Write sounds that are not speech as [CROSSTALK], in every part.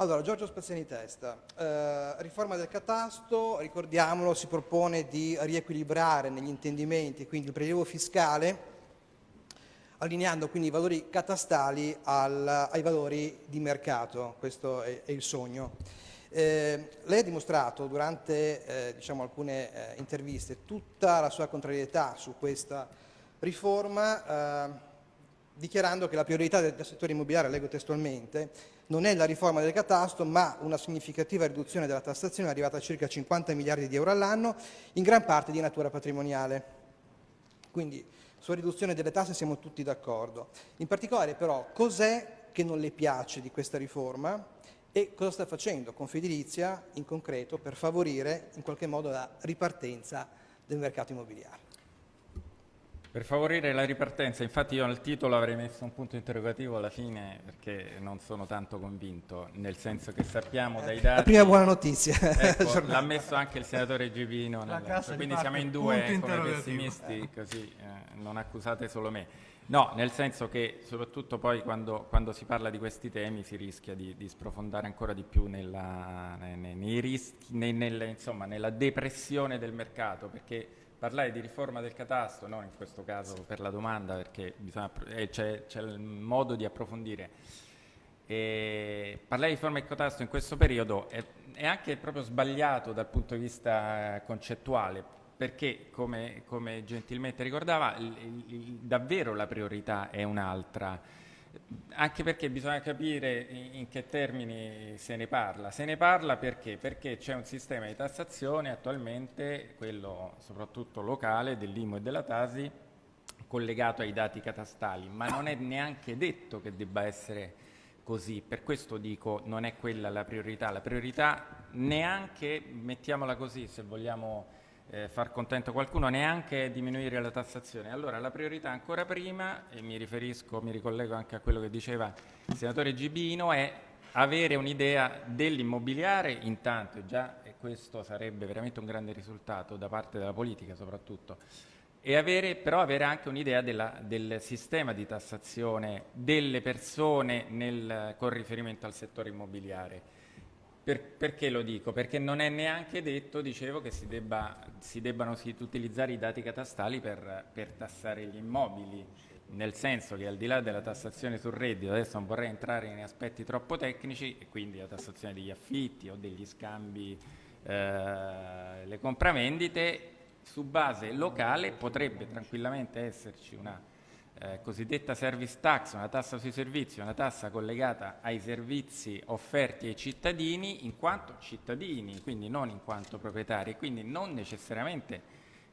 Allora, Giorgio Spaziani Testa, eh, riforma del catasto, ricordiamolo, si propone di riequilibrare negli intendimenti, quindi il prelievo fiscale, allineando quindi i valori catastali al, ai valori di mercato, questo è, è il sogno. Eh, lei ha dimostrato durante eh, diciamo, alcune eh, interviste tutta la sua contrarietà su questa riforma, eh, dichiarando che la priorità del, del settore immobiliare, leggo testualmente, non è la riforma del catasto, ma una significativa riduzione della tassazione arrivata a circa 50 miliardi di euro all'anno, in gran parte di natura patrimoniale. Quindi sulla riduzione delle tasse siamo tutti d'accordo. In particolare però cos'è che non le piace di questa riforma e cosa sta facendo Confedilizia in concreto per favorire in qualche modo la ripartenza del mercato immobiliare? Per favorire la ripartenza, infatti io nel titolo avrei messo un punto interrogativo alla fine perché non sono tanto convinto, nel senso che sappiamo dai dati... La prima buona notizia. [LAUGHS] Ecco, [LAUGHS] l'ha messo anche il senatore Givino, nel, quindi siamo in due come pessimisti, così eh, non accusate solo me. No, nel senso che soprattutto poi quando, quando si parla di questi temi si rischia di, di sprofondare ancora di più nella, nei, nei rischi, nei, nelle, insomma, nella depressione del mercato, perché parlare di riforma del catasto, no in questo caso per la domanda perché eh, c'è, il modo di approfondire, e parlare di riforma del catasto in questo periodo è, è, anche proprio sbagliato dal punto di vista concettuale, perché come, come gentilmente ricordava, il, il, davvero la priorità è un'altra anche perché bisogna capire in, che termini se ne parla. Se ne parla perché? Perché c'è un sistema di tassazione attualmente, quello soprattutto locale, dell'IMU e della Tasi, collegato ai dati catastali, ma non è neanche detto che debba essere così. Per questo dico non è quella la priorità. La priorità neanche, mettiamola così, se vogliamo eh, far contento qualcuno, neanche diminuire la tassazione. Allora la priorità ancora prima, e mi riferisco, mi ricollego anche a quello che diceva il senatore Gibino, è avere un'idea dell'immobiliare. Intanto, già e questo sarebbe veramente un grande risultato da parte della politica soprattutto, e avere, però avere anche un'idea del sistema di tassazione delle persone nel, con riferimento al settore immobiliare per, perché lo dico? Perché non è neanche detto, dicevo, che si, debba, si debbano si, utilizzare i dati catastali per, per, tassare gli immobili, nel senso che al di là della tassazione sul reddito, adesso non vorrei entrare in aspetti troppo tecnici, e quindi la tassazione degli affitti o degli scambi, eh, le compravendite, su base locale potrebbe tranquillamente esserci una eh, cosiddetta service tax, una tassa sui servizi, una tassa collegata ai servizi offerti ai cittadini in quanto cittadini, quindi non in quanto proprietari, quindi non necessariamente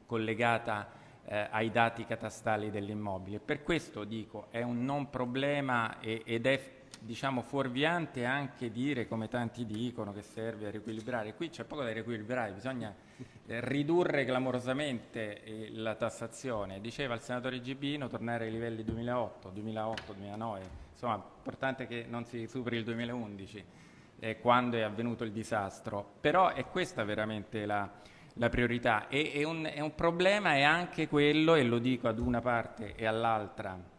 collegata eh, ai dati catastali dell'immobile. Per questo dico è un non problema ed è diciamo fuorviante anche dire, come tanti dicono, che serve a riequilibrare. Qui c'è poco da riequilibrare, bisogna eh, ridurre clamorosamente eh, la tassazione. Diceva il senatore Gibino tornare ai livelli 2008, 2008, 2009, insomma importante che non si superi il 2011 eh, quando è avvenuto il disastro, però è questa veramente la, la priorità e, e, un, e un problema è anche quello, e lo dico ad una parte e all'altra,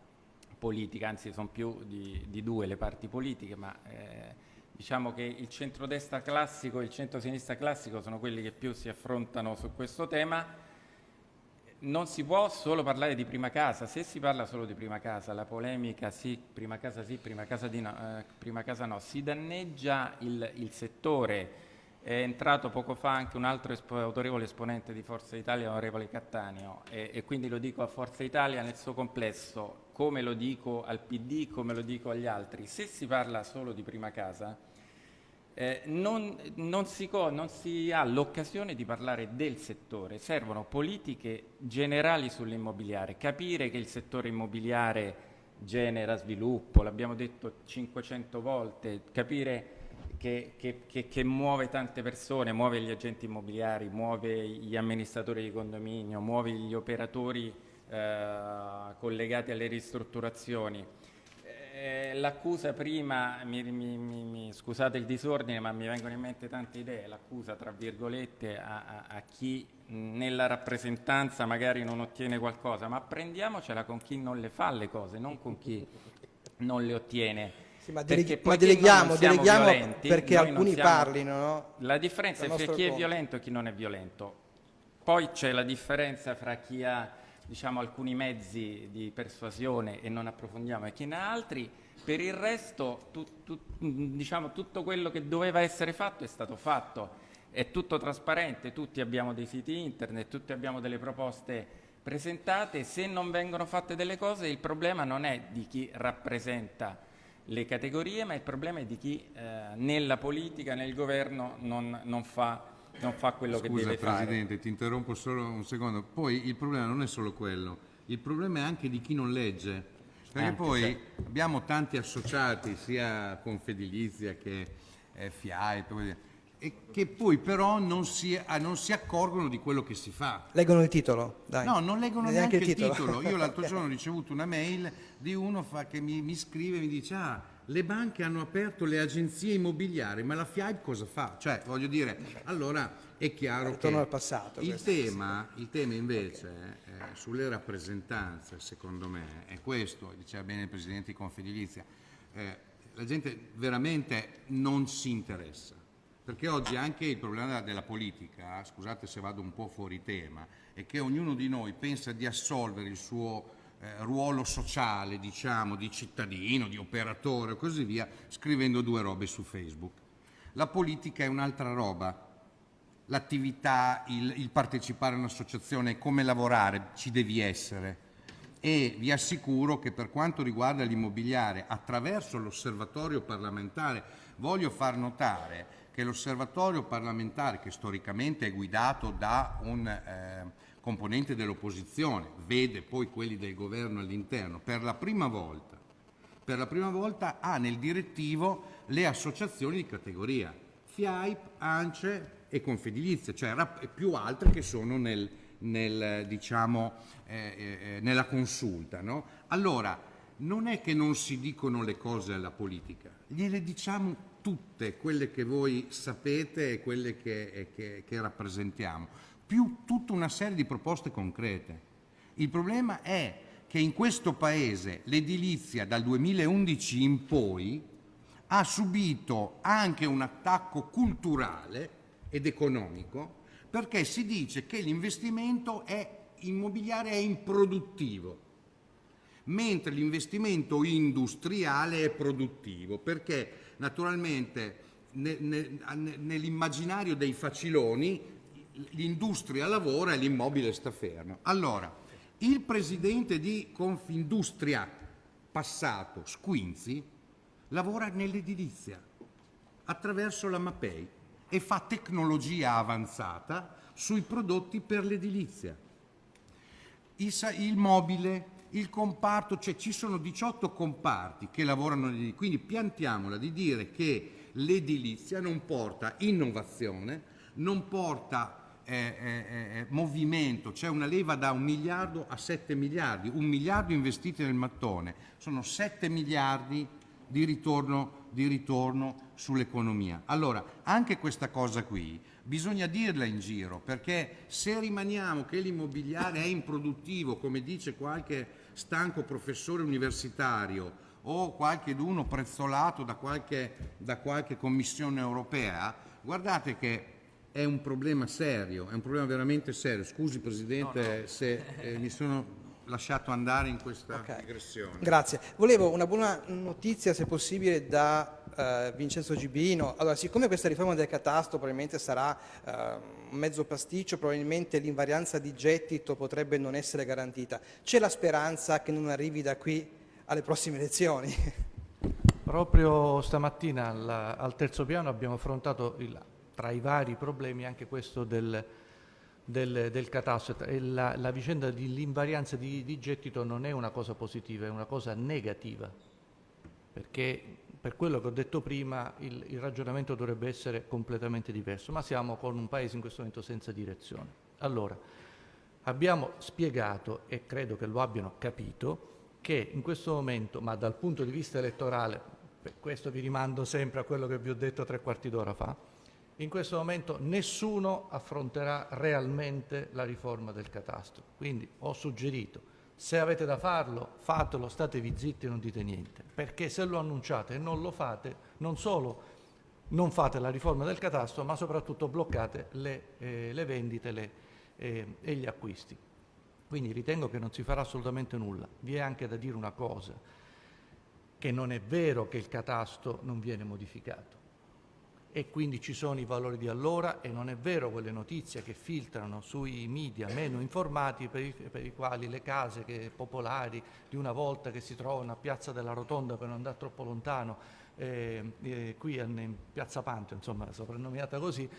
politica, anzi sono più di, di, due le parti politiche, ma eh, diciamo che il centrodestra classico e il centrosinistra classico sono quelli che più si affrontano su questo tema. Non si può solo parlare di prima casa, se si parla solo di prima casa, la polemica sì, prima casa sì, prima casa, no, eh, prima casa no, si danneggia il, il settore, è entrato poco fa anche un altro espo autorevole esponente di Forza Italia, onorevole Cattaneo, e, e, quindi lo dico a Forza Italia nel suo complesso, come lo dico al PD, come lo dico agli altri. Se si parla solo di prima casa, eh, non, non, si non, si ha l'occasione di parlare del settore, servono politiche generali sull'immobiliare, capire che il settore immobiliare genera sviluppo, l'abbiamo detto 500 volte, capire che, che, che, che, muove tante persone, muove gli agenti immobiliari, muove gli amministratori di condominio, muove gli operatori eh, collegati alle ristrutturazioni. Eh, l'accusa prima, mi, mi, mi, scusate il disordine, ma mi vengono in mente tante idee, l'accusa tra virgolette a, a, a chi nella rappresentanza magari non ottiene qualcosa, ma prendiamocela con chi non le fa le cose, non con chi non le ottiene Sì, ma, perché ma deleghiamo, deleghiamo violenti, perché alcuni siamo... parlino. No? La differenza è fra chi conto. è violento e chi non è violento. Poi c'è la differenza fra chi ha diciamo, alcuni mezzi di persuasione e non approfondiamo e chi ne ha altri. Per il resto tu, tu, diciamo, tutto quello che doveva essere fatto è stato fatto. È tutto trasparente, tutti abbiamo dei siti internet, tutti abbiamo delle proposte presentate. Se non vengono fatte delle cose il problema non è di chi rappresenta le categorie, ma il problema è di chi eh, nella politica, nel governo non, non, fa, non fa, quello Scusa, che deve Presidente, fare. Presidente, ti interrompo solo un secondo. Poi il problema non è solo quello, il problema è anche di chi non legge. Perché anche poi se... abbiamo tanti associati, sia Confedilizia che eh, FIAI, e che poi però non si, ah, non si, accorgono di quello che si fa. Leggono il titolo? Dai. No, non leggono neanche, neanche il titolo. titolo. Io l'altro [LAUGHS] giorno ho ricevuto una mail di uno che mi, mi scrive e mi dice ah, le banche hanno aperto le agenzie immobiliari, ma la FIAB cosa fa? Cioè, voglio dire, allora è chiaro che al passato, il, tema, il tema invece okay. eh, sulle rappresentanze, secondo me, è questo, diceva bene il Presidente di Confedilizia, eh, la gente veramente non si interessa perché oggi anche il problema della politica, scusate se vado un po' fuori tema, è che ognuno di noi pensa di assolvere il suo eh, ruolo sociale, diciamo, di cittadino, di operatore e così via, scrivendo due robe su Facebook. La politica è un'altra roba. L'attività, il, il partecipare a un'associazione, come lavorare, ci devi essere e vi assicuro che per quanto riguarda l'immobiliare, attraverso l'osservatorio parlamentare, voglio far notare che l'osservatorio parlamentare, che storicamente è guidato da un eh, componente dell'opposizione, vede poi quelli del governo all'interno, per la prima volta, per la prima volta ha nel direttivo le associazioni di categoria, FIAIP, ANCE e Confedilizia, cioè più altre che sono nel, nel, diciamo, eh, eh, nella consulta. No? Allora, non è che non si dicono le cose alla politica, gliele diciamo tutte quelle che voi sapete e quelle che, che, che rappresentiamo, più tutta una serie di proposte concrete. Il problema è che in questo Paese l'edilizia dal 2011 in poi ha subito anche un attacco culturale ed economico perché si dice che l'investimento immobiliare è improduttivo mentre l'investimento industriale è produttivo, perché naturalmente ne, ne, nell'immaginario dei faciloni l'industria lavora e l'immobile sta fermo. Allora, il presidente di Confindustria passato, Squinzi, lavora nell'edilizia attraverso la Mapei e fa tecnologia avanzata sui prodotti per l'edilizia. Il, il mobile, il comparto, cioè ci sono 18 comparti che lavorano nell'edilizia, quindi piantiamola di dire che l'edilizia non porta innovazione, non porta eh, eh, movimento, c'è una leva da un miliardo a 7 miliardi, un miliardo investiti nel mattone, sono 7 miliardi di ritorno, di ritorno sull'economia. Allora, anche questa cosa qui bisogna dirla in giro, perché se rimaniamo che l'immobiliare è improduttivo, come dice qualche stanco professore universitario o qualche d'uno prezzolato da qualche, da qualche commissione europea, guardate che è un problema serio, è un problema veramente serio. Scusi Presidente no, no. se eh, mi sono lasciato andare in questa okay. digressione. Grazie. Volevo una buona notizia, se possibile, da uh, Vincenzo Gibino. Allora, siccome questa riforma del catasto probabilmente sarà uh, un mezzo pasticcio, probabilmente l'invarianza di gettito potrebbe non essere garantita, c'è la speranza che non arrivi da qui alle prossime elezioni? Proprio stamattina al, al terzo piano abbiamo affrontato il, tra i vari problemi anche questo del del, del catasto. La, la vicenda dell'invarianza di, di gettito non è una cosa positiva, è una cosa negativa, perché per quello che ho detto prima il, il, ragionamento dovrebbe essere completamente diverso, ma siamo con un paese in questo momento senza direzione. Allora, abbiamo spiegato, e credo che lo abbiano capito, che in questo momento, ma dal punto di vista elettorale, per questo vi rimando sempre a quello che vi ho detto tre quarti d'ora fa, in questo momento nessuno affronterà realmente la riforma del catastro. Quindi ho suggerito Se avete da farlo, fatelo, statevi zitti e non dite niente, perché se lo annunciate e non lo fate, non solo non fate la riforma del catasto, ma soprattutto bloccate le, eh, le vendite le, eh, e gli acquisti. Quindi ritengo che non si farà assolutamente nulla. Vi è anche da dire una cosa, che non è vero che il catasto non viene modificato e quindi ci sono i valori di allora e non è vero quelle notizie che filtrano sui media meno informati per i, per i quali le case che, popolari di una volta che si trovano a Piazza della Rotonda per non andare troppo lontano eh, qui in Piazza Panto, insomma soprannominata così,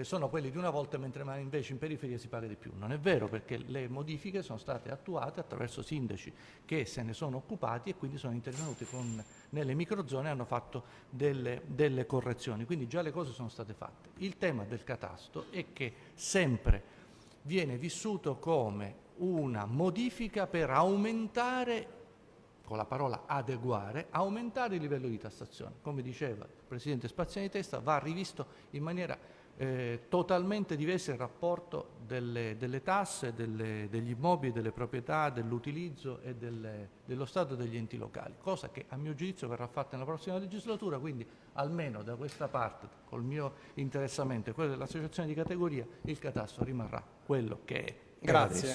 sono quelli di una volta mentre invece in periferia si paga di più. Non è vero perché le modifiche sono state attuate attraverso sindaci che se ne sono occupati e quindi sono intervenuti con, nelle microzone e hanno fatto delle, delle correzioni, quindi già le cose sono state fatte. Il tema del catasto è che sempre viene vissuto come una modifica per aumentare con la parola adeguare, aumentare il livello di tassazione. Come diceva il Presidente Spaziani Testa, va rivisto in maniera eh, totalmente diversa il rapporto delle, delle tasse, delle, degli immobili, delle proprietà, dell'utilizzo e delle, dello Stato e degli enti locali, cosa che a mio giudizio verrà fatta nella prossima legislatura, quindi almeno da questa parte, col mio interessamento e quello dell'associazione di categoria, il catasto rimarrà quello che è. Grazie.